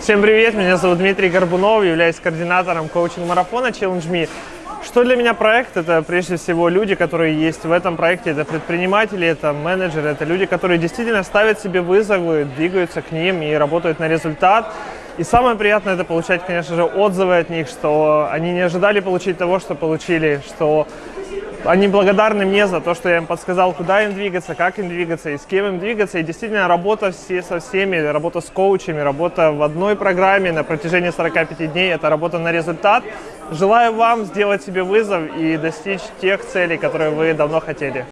Всем привет, меня зовут Дмитрий Горбунов, являюсь координатором коучинг-марафона Challenge Me. Что для меня проект? Это прежде всего люди, которые есть в этом проекте. Это предприниматели, это менеджеры, это люди, которые действительно ставят себе вызовы, двигаются к ним и работают на результат. И самое приятное это получать, конечно же, отзывы от них, что они не ожидали получить того, что получили, что они благодарны мне за то, что я им подсказал, куда им двигаться, как им двигаться и с кем им двигаться. И действительно, работа все со всеми, работа с коучами, работа в одной программе на протяжении 45 дней – это работа на результат. Желаю вам сделать себе вызов и достичь тех целей, которые вы давно хотели.